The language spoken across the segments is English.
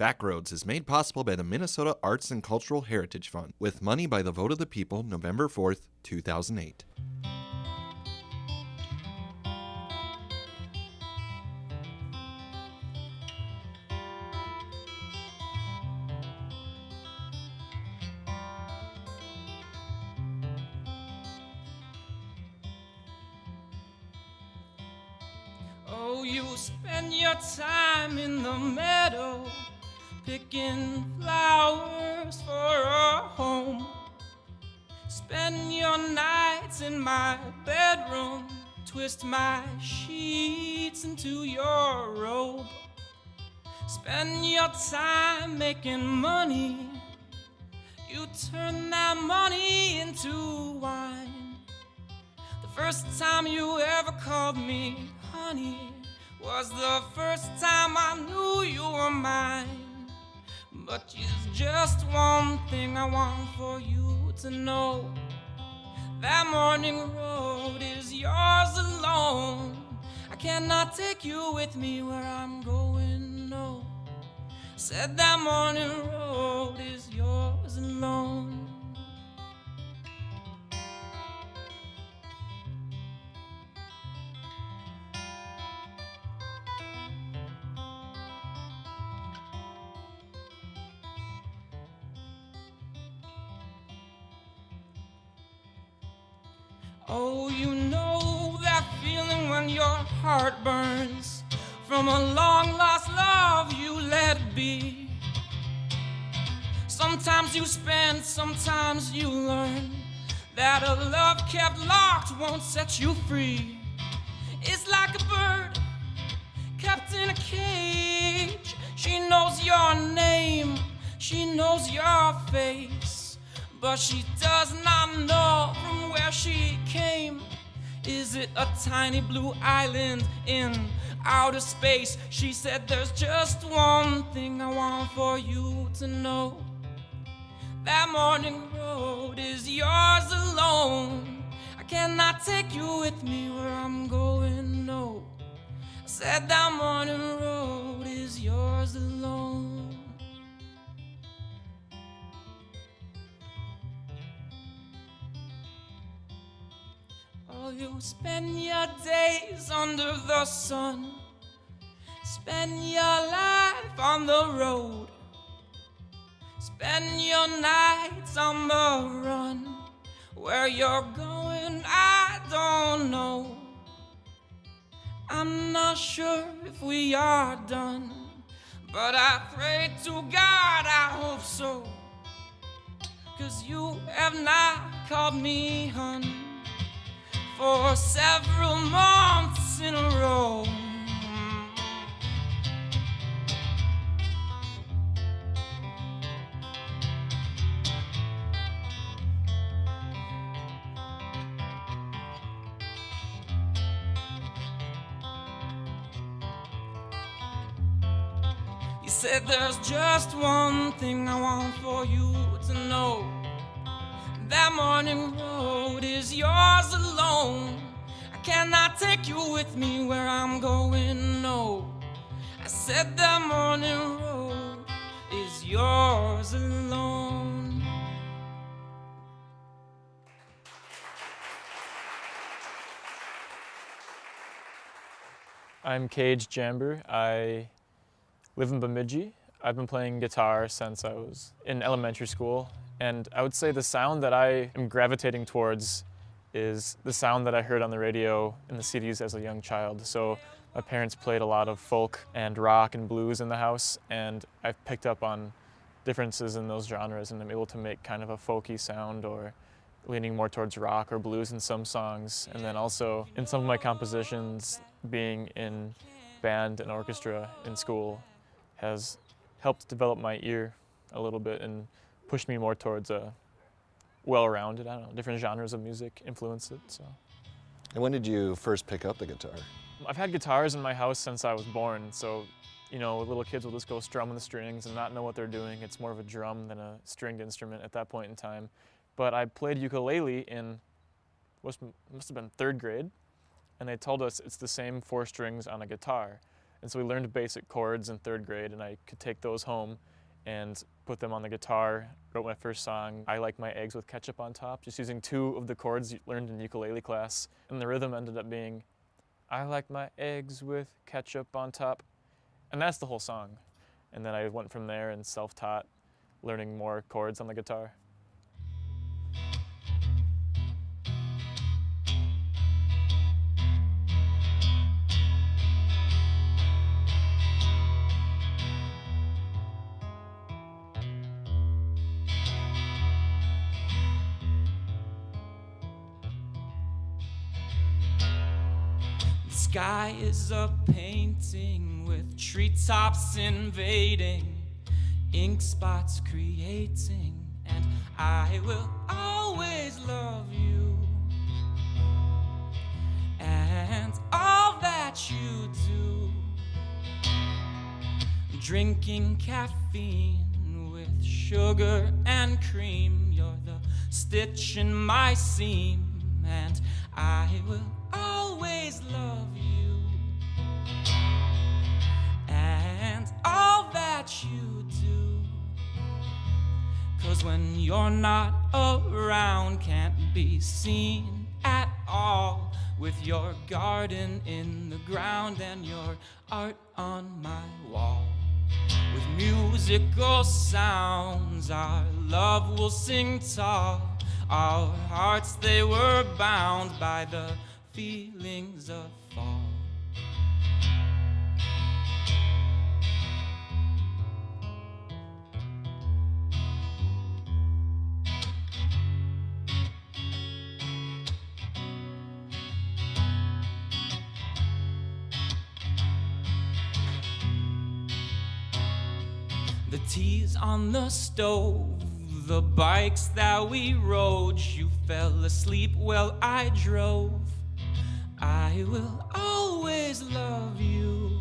Backroads is made possible by the Minnesota Arts and Cultural Heritage Fund with money by the vote of the people November 4th, 2008. My sheets into your robe. Spend your time making money. You turn that money into wine. The first time you ever called me honey was the first time I knew you were mine. But it's just one thing I want for you to know. That morning road is yours alone. I cannot take you with me where I'm going, no. Said that morning road is yours alone. Sometimes you spend, sometimes you learn that a love kept locked won't set you free. It's like a bird kept in a cage. She knows your name, she knows your face, but she does not know from where she came. Is it a tiny blue island in outer space? She said, There's just one thing I want for you to know. That morning road is yours alone. I cannot take you with me where I'm going, no. I said that morning road is yours alone. Oh, you spend your days under the sun, spend your life on the road, spend your nights on the run. Where you're going, I don't know. I'm not sure if we are done, but I pray to God I hope so. Cause you have not called me hun for several months in a row. You said there's just one thing I want for you to know. That morning road is yours alone. I cannot take you with me where I'm going, no. I said that morning road is yours alone. I'm Cage Jamber. I live in Bemidji. I've been playing guitar since I was in elementary school, and I would say the sound that I am gravitating towards is the sound that I heard on the radio in the CDs as a young child. So my parents played a lot of folk and rock and blues in the house, and I've picked up on differences in those genres, and I'm able to make kind of a folky sound or leaning more towards rock or blues in some songs. And then also in some of my compositions, being in band and orchestra in school has helped develop my ear a little bit and pushed me more towards a well-rounded, I don't know, different genres of music influenced it, so. And when did you first pick up the guitar? I've had guitars in my house since I was born, so you know, little kids will just go strumming the strings and not know what they're doing. It's more of a drum than a stringed instrument at that point in time. But I played ukulele in, must, must have been third grade, and they told us it's the same four strings on a guitar. And so we learned basic chords in third grade, and I could take those home and put them on the guitar. Wrote my first song, I Like My Eggs with Ketchup on Top, just using two of the chords you learned in ukulele class. And the rhythm ended up being, I like my eggs with ketchup on top. And that's the whole song. And then I went from there and self taught, learning more chords on the guitar. Is a painting with treetops invading, ink spots creating, and I will always love you. And all that you do, drinking caffeine with sugar and cream, you're the stitch in my seam, and I will always love you and all that you do. Cause when you're not around, can't be seen at all. With your garden in the ground and your art on my wall. With musical sounds, our love will sing tall. Our hearts, they were bound by the feelings of fall. The teas on the stove, the bikes that we rode. You fell asleep while I drove. I will always love you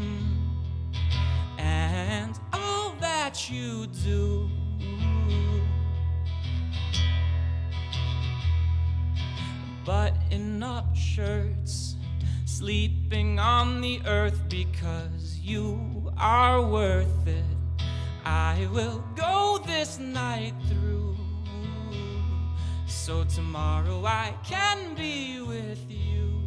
mm. and all that you do. Button up shirts, sleeping on the earth because you are worth it. I will go this night through so tomorrow I can be with you.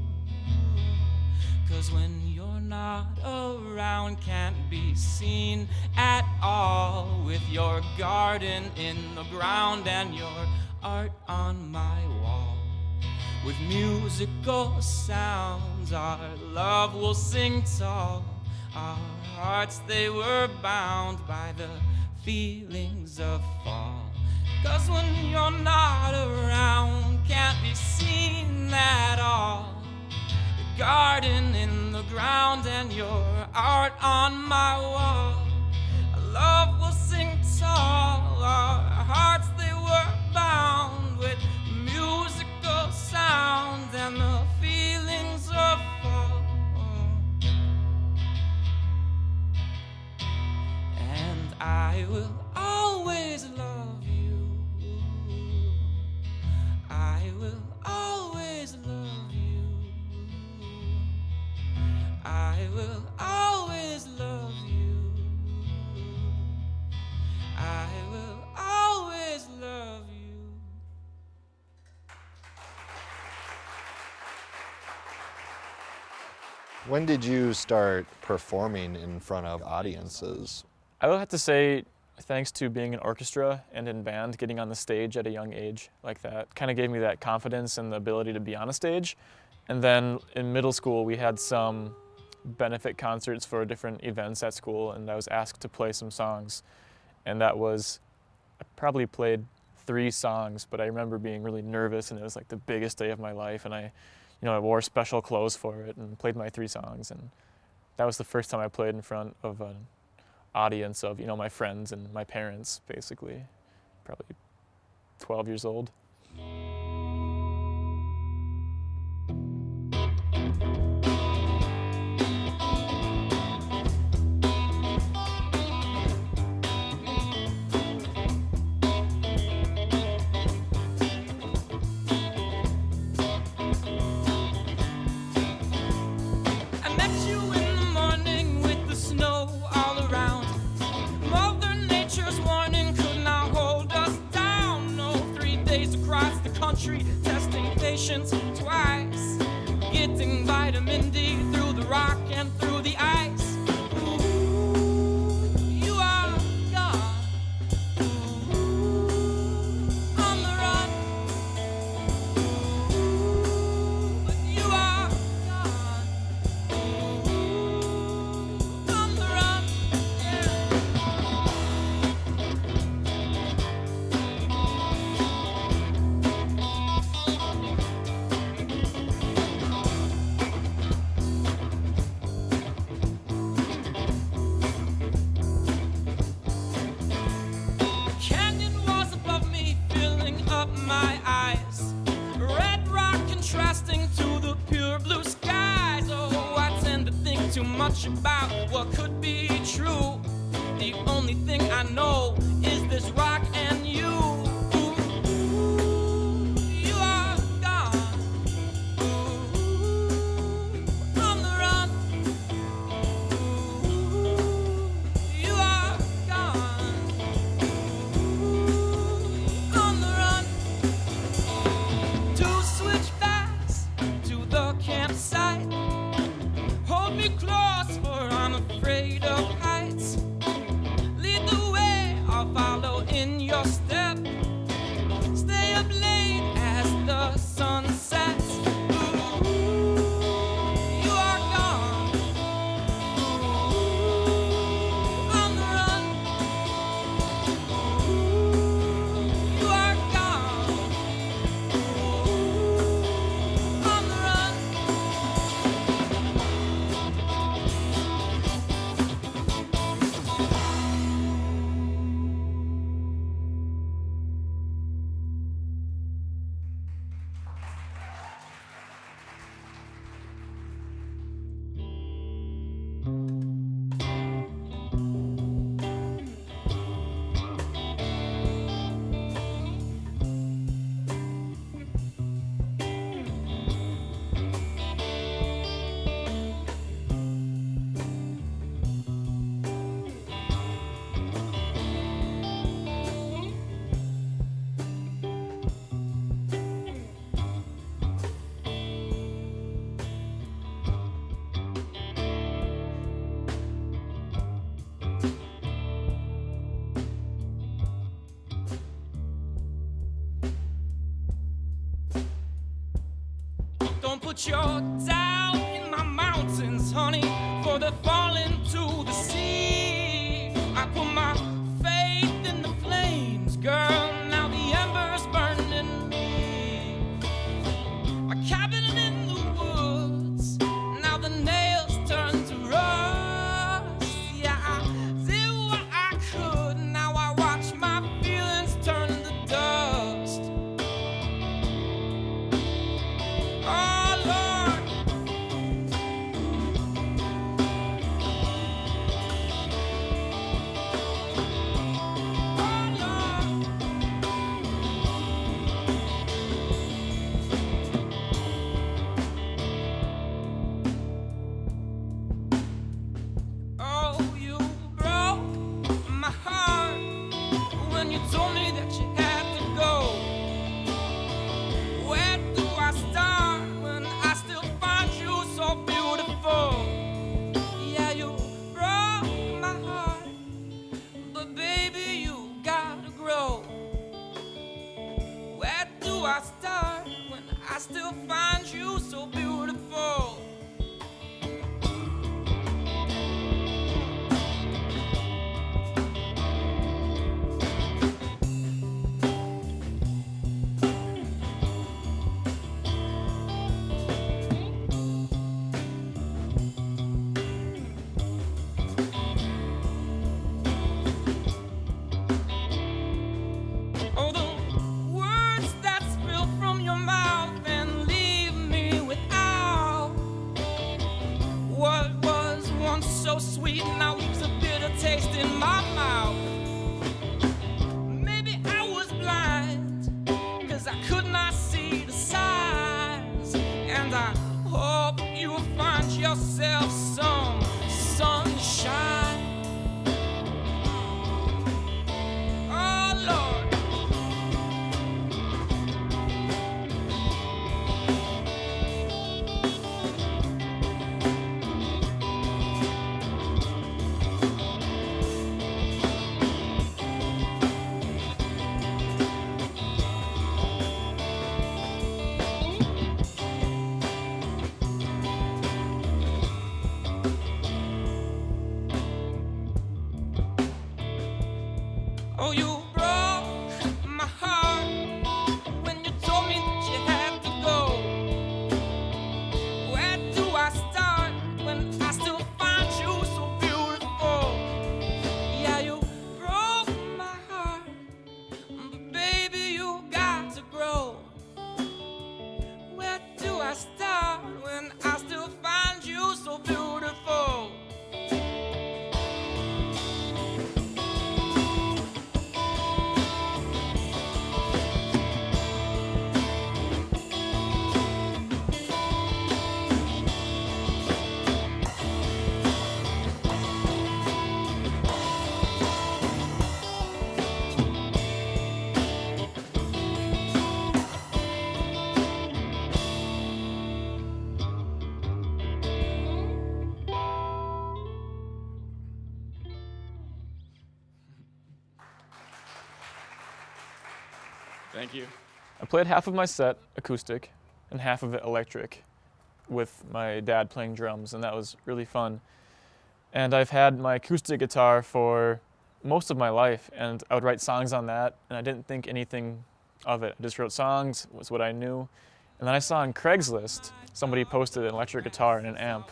Cause when you're not around, can't be seen at all. With your garden in the ground and your art on my wall. With musical sounds, our love will sing tall. Our hearts, they were bound by the feelings of fall. Cause when you're not around, can't be seen at all The garden in the ground and your art on my wall. Our love will sing tall, our hearts they were bound with musical sounds and the I will always love you. I will always love you. I will always love you. I will always love you. When did you start performing in front of audiences? I will have to say, thanks to being in orchestra and in band, getting on the stage at a young age like that kind of gave me that confidence and the ability to be on a stage. And then in middle school, we had some benefit concerts for different events at school, and I was asked to play some songs. And that was, I probably played three songs, but I remember being really nervous, and it was like the biggest day of my life. And I, you know, I wore special clothes for it and played my three songs. And that was the first time I played in front of an audience of, you know, my friends and my parents, basically. Probably 12 years old. country, testing patients twice, getting vitamin D through the rock and through Don't put your doubt in my mountains, honey, for they're falling to the sea. I put you will find yourself. Thank you. I played half of my set acoustic and half of it electric with my dad playing drums, and that was really fun. And I've had my acoustic guitar for most of my life, and I would write songs on that, and I didn't think anything of it. I just wrote songs, was what I knew. And then I saw on Craigslist somebody posted an electric guitar and an amp.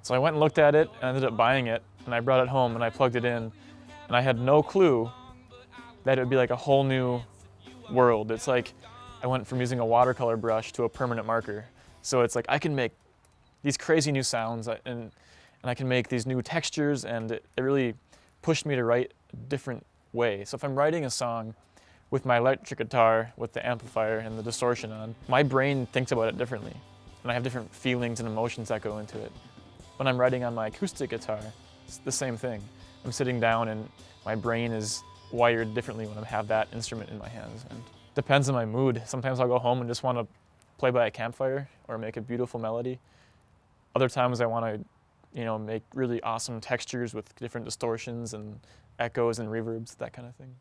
So I went and looked at it and ended up buying it, and I brought it home and I plugged it in, and I had no clue that it would be like a whole new world. It's like I went from using a watercolor brush to a permanent marker. So it's like I can make these crazy new sounds uh, and, and I can make these new textures and it, it really pushed me to write a different way. So if I'm writing a song with my electric guitar with the amplifier and the distortion on, my brain thinks about it differently. And I have different feelings and emotions that go into it. When I'm writing on my acoustic guitar, it's the same thing. I'm sitting down and my brain is wired differently when I have that instrument in my hands. And depends on my mood. Sometimes I'll go home and just want to play by a campfire or make a beautiful melody. Other times I want to, you know, make really awesome textures with different distortions and echoes and reverbs, that kind of thing.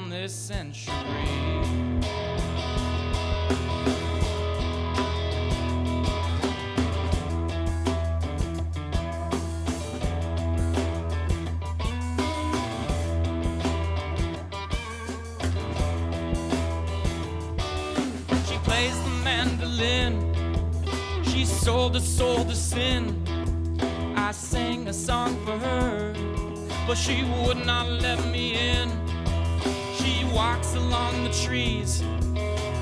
From this century. She plays the mandolin. She sold her soul to sin. I sang a song for her, but she would not let me in. Walks along the trees,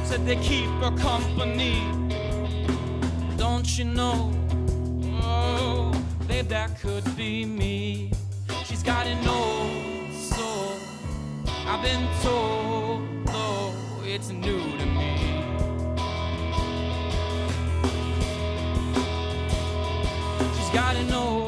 said they keep her company. Don't you know? Oh, babe, that could be me. She's got an old soul. I've been told, though it's new to me. She's got an old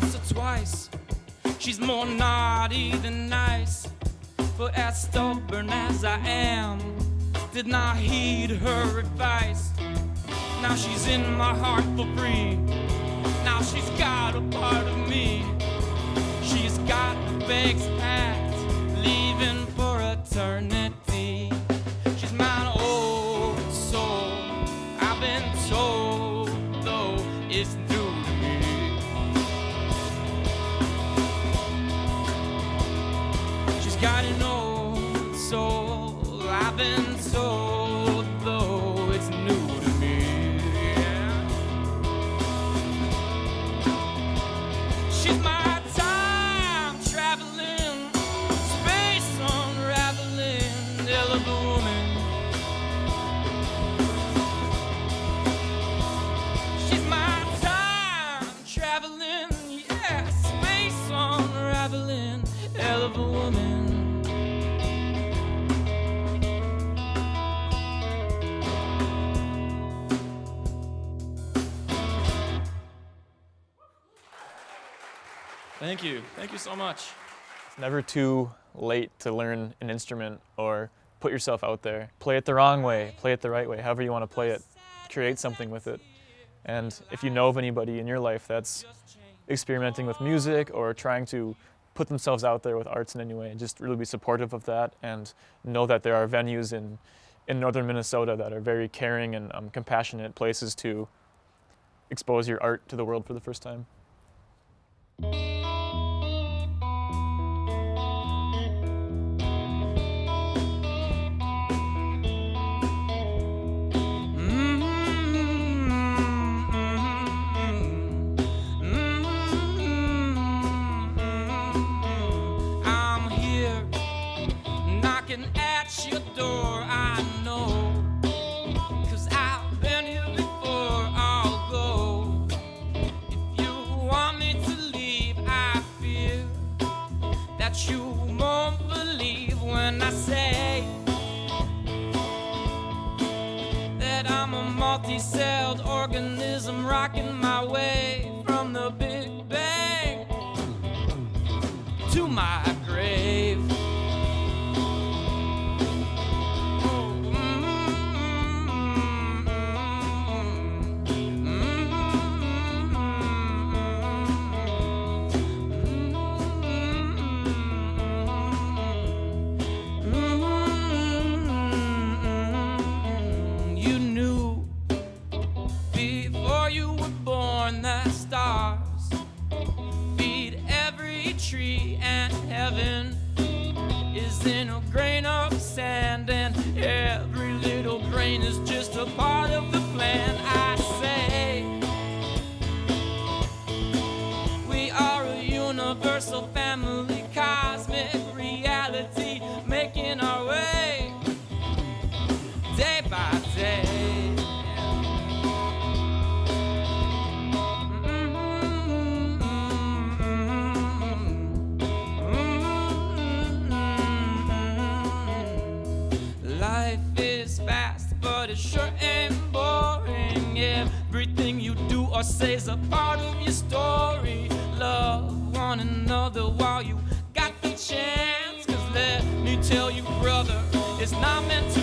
once or twice. She's more naughty than nice. But as stubborn as I am, did not heed her advice. Now she's in my heart for free. Now she's got a part of me. She's got the bags packed, leaving for eternity. Thank you. Thank you so much. It's never too late to learn an instrument or put yourself out there. Play it the wrong way, play it the right way, however you want to play it. Create something with it. And if you know of anybody in your life that's experimenting with music or trying to put themselves out there with arts in any way, just really be supportive of that and know that there are venues in, in northern Minnesota that are very caring and um, compassionate places to expose your art to the world for the first time. Knocking at your door. And heaven is in a grain of sand and every little grain is just a part of the plan. I you do or say is a part of your story. Love one another while you got the chance. Cause let me tell you, brother, it's not meant to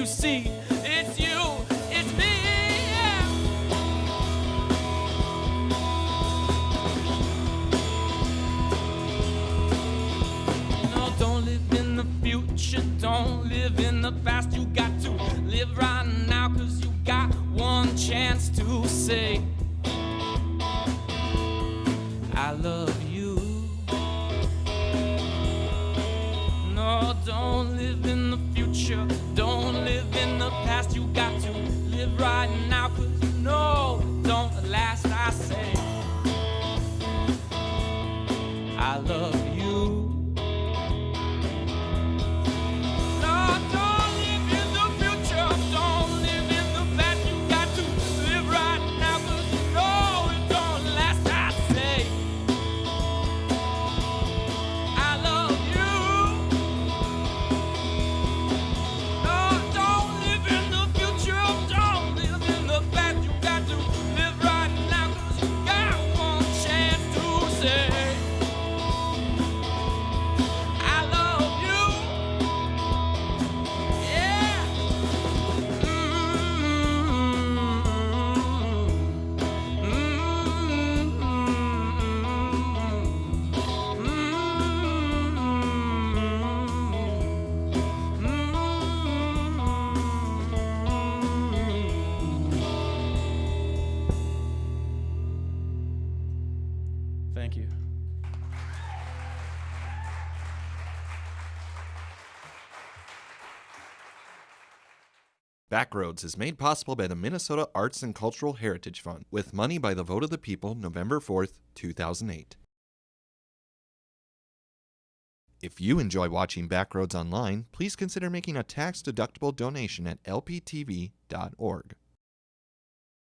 you see, it's you, it's me. yeah. No, don't live in the future, don't live in the past. You got to live right now, cause you got one chance to say, Backroads is made possible by the Minnesota Arts and Cultural Heritage Fund with money by the vote of the people November 4th, 2008. If you enjoy watching Backroads online, please consider making a tax-deductible donation at lptv.org.